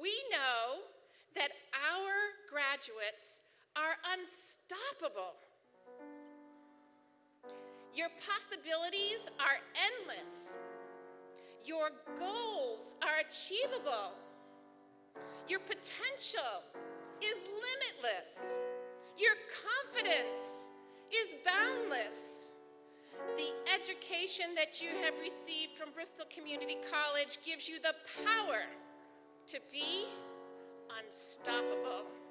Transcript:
We know that our graduates are unstoppable. Your possibilities are endless. Your goals are achievable. Your potential is limitless. Your confidence is boundless. The education that you have received from Bristol Community College gives you the power to be unstoppable.